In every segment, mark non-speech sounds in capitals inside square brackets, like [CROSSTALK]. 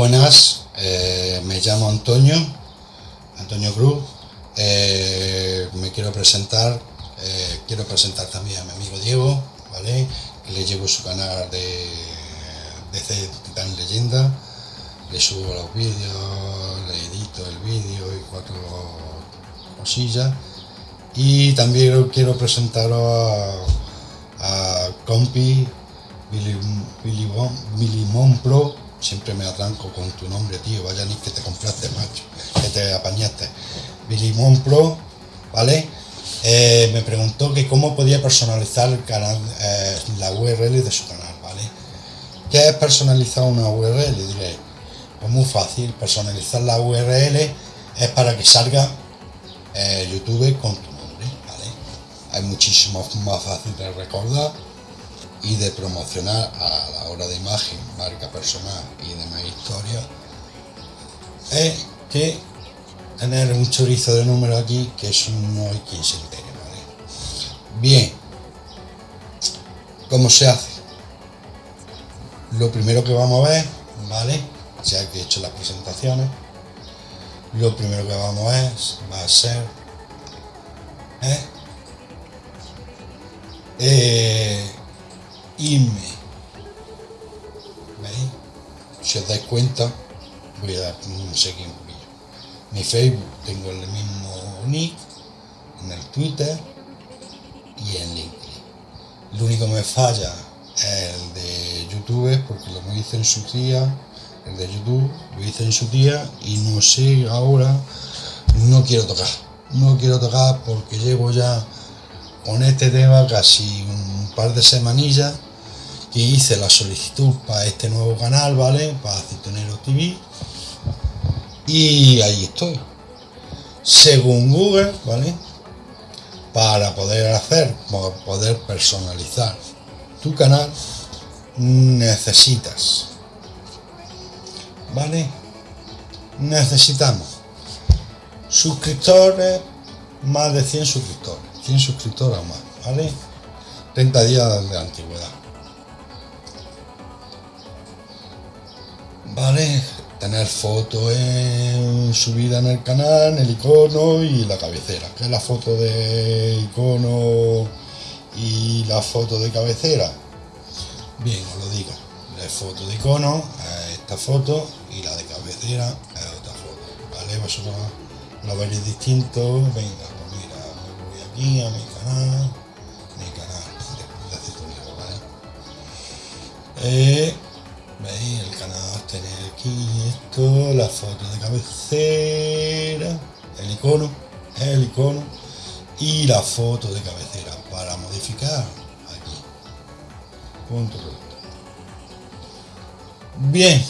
Buenas. Eh, me llamo Antonio, Antonio Cruz. Eh, me quiero presentar. eh, quiero presentar también a mi amigo Diego, ¿vale? Que le llevo su canal de DC Titán Leyenda. Le subo los vídeos, le edito el vídeo y cuatro cosillas. Y también quiero presentaros a, a Compi Billy, Pro. Siempre me atranco con tu nombre, tío. Vaya ni que te compraste, macho. Que te apañaste. Billy Mon Pro, ¿vale? Eh, me preguntó que cómo podía personalizar eh, la URL de su canal, ¿vale? ¿Qué es personalizar una URL? Diré, pues muy fácil. Personalizar la URL es para que salga eh, YouTube con tu nombre, ¿vale? Es muchísimo más fácil de recordar y de promocionar a la hora de imagen, marca personal y demás historias, es que tener un chorizo de número aquí, que eso no hay quien se entere, ¿vale? Bien, ¿cómo se hace? Lo primero que vamos a ver, ¿vale? Ya que he hecho las presentaciones, lo primero que vamos a ver va a ser ¿eh? Eh, irme. ¿Veis? Si os dais cuenta, voy a dar un poquillo. Mi Facebook tengo el mismo nick, en el Twitter y en LinkedIn. Lo único que me falla es el de YouTube, porque lo hice en su día, el de YouTube lo hice en su día y no sé ahora, no quiero tocar. No quiero tocar porque llevo ya con este tema casi un par de semanillas que hice la solicitud para este nuevo canal, ¿vale? Para Citonero TV. Y ahí estoy. Según Google, ¿vale? Para poder hacer, para poder personalizar tu canal, necesitas, ¿vale? Necesitamos suscriptores, más de 100 suscriptores, 100 suscriptores más, ¿vale? 30 días de antigüedad. Vale, tener fotos en subida en el canal, el icono y la cabecera, que es la foto de icono y la foto de cabecera. Bien, os lo digo, la foto de icono es esta foto y la de cabecera es otra foto, ¿vale? Vosotros lo veréis distinto. Venga, cabecera, el icono, el icono y la foto de cabecera para modificar aquí. Punto. Bien,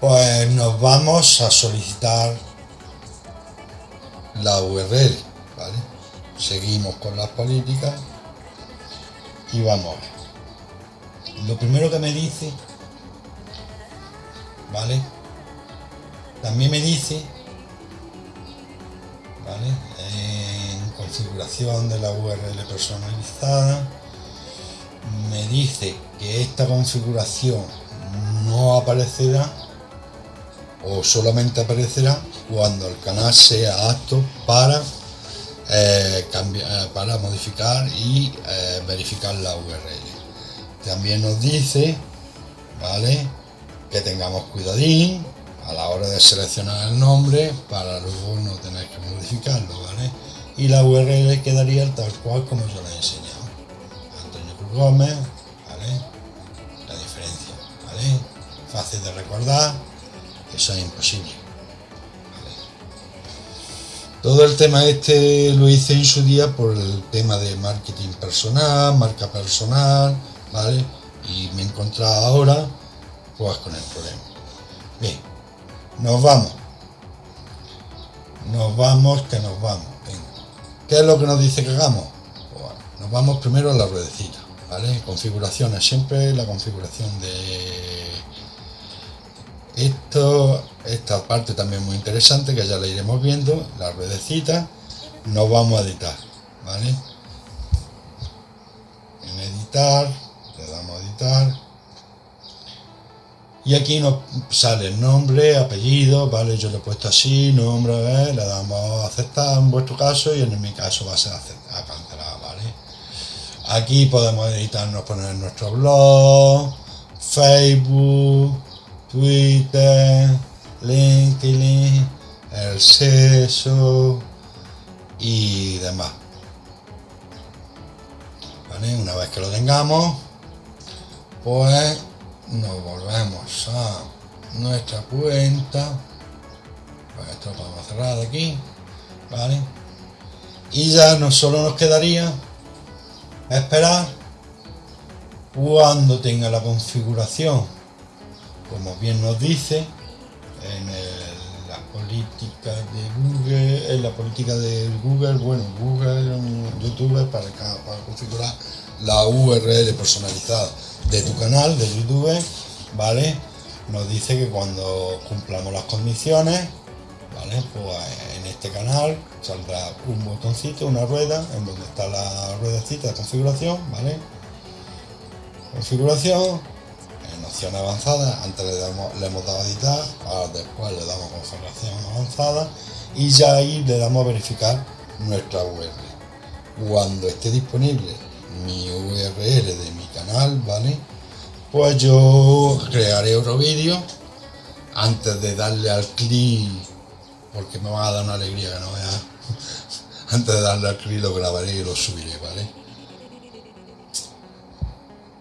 pues nos vamos a solicitar la URL, ¿vale? Seguimos con las políticas y vamos. Lo primero que me dice, ¿vale? También me dice, ¿vale? En configuración de la URL personalizada, me dice que esta configuración no aparecerá o solamente aparecerá cuando el canal sea apto para eh, cambiar, para modificar y eh, verificar la URL. También nos dice, ¿vale? Que tengamos cuidadín a la hora de seleccionar el nombre para luego no tener que modificarlo, ¿vale? Y la URL quedaría tal cual como yo la he enseñado. Antonio Cruz Gómez, ¿vale? La diferencia, ¿vale? Fácil de recordar, eso es imposible. Todo el tema este lo hice en su día por el tema de marketing personal, marca personal, ¿vale? Y me he encontrado ahora pues con el problema. Bien, nos vamos. Nos vamos, que nos vamos. Venga. ¿Qué es lo que nos dice que hagamos? Pues, nos vamos primero a la ruedecita, ¿vale? Configuraciones, siempre la configuración de esto, esta parte también muy interesante que ya la iremos viendo, la ruedecita, nos vamos a editar, ¿vale? En editar, le damos a editar y aquí nos sale nombre, apellido, ¿vale? Yo le he puesto así, nombre, le damos a aceptar en vuestro caso y en mi caso va a ser a cancelar, ¿vale? Aquí podemos editarnos, poner nuestro blog, Facebook, Twitter, LinkedIn, el sexo y demás. ¿Vale? Una vez que lo tengamos, pues nos volvemos a nuestra cuenta. Pues esto lo podemos cerrar de aquí vale y ya no solo nos quedaría esperar cuando tenga la configuración. Como bien nos dice en la política de Google en la política de Google bueno Google YouTube para, para configurar la URL personalizada de tu canal de YouTube, ¿vale? Nos dice que cuando cumplamos las condiciones, ¿vale? Pues en este canal saldrá un botoncito, una rueda, en donde está la ruedecita de configuración, ¿vale? Configuración, en opción avanzada, antes le, damos, le hemos dado a editar, ahora después le damos configuración avanzada y ya ahí le damos a verificar nuestra URL. Cuando esté disponible mi URL de mi canal, ¿vale? Pues yo crearé otro vídeo antes de darle al clic, porque me va a dar una alegría que no vea. [LAUGHS] Antes de darle al clic lo grabaré y lo subiré, ¿vale?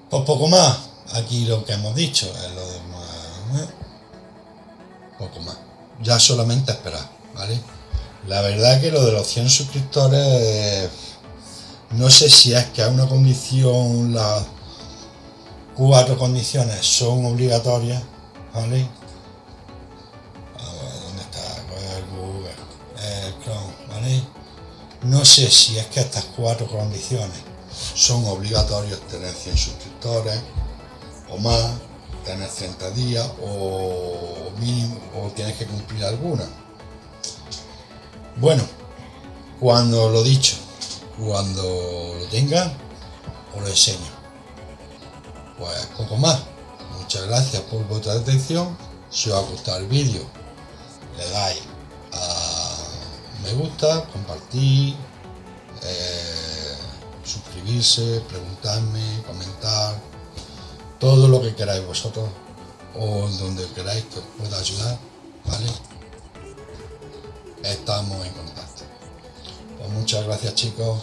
Pues poco más. Aquí lo que hemos dicho es lo demás. ¿eh? Poco más. Ya solamente esperar, ¿vale? La verdad que lo de los 100 suscriptores no sé si es que a una condición, las cuatro condiciones son obligatorias, ¿vale? A ver, ¿dónde está? Google, el Chrome, ¿vale? No sé si es que estas cuatro condiciones son obligatorias tener 100 suscriptores o más, tener 30 días o mínimo, o tienes que cumplir alguna. Bueno, cuando lo dicho, cuando lo tenga, os lo enseño. Pues poco más. Muchas gracias por vuestra atención. Si os ha gustado el vídeo, le dais a me gusta, compartir, eh, suscribirse, preguntarme, comentar, todo lo que queráis vosotros o donde queráis que os pueda ayudar, ¿vale? Estamos en contacto. Pues muchas gracias chicos.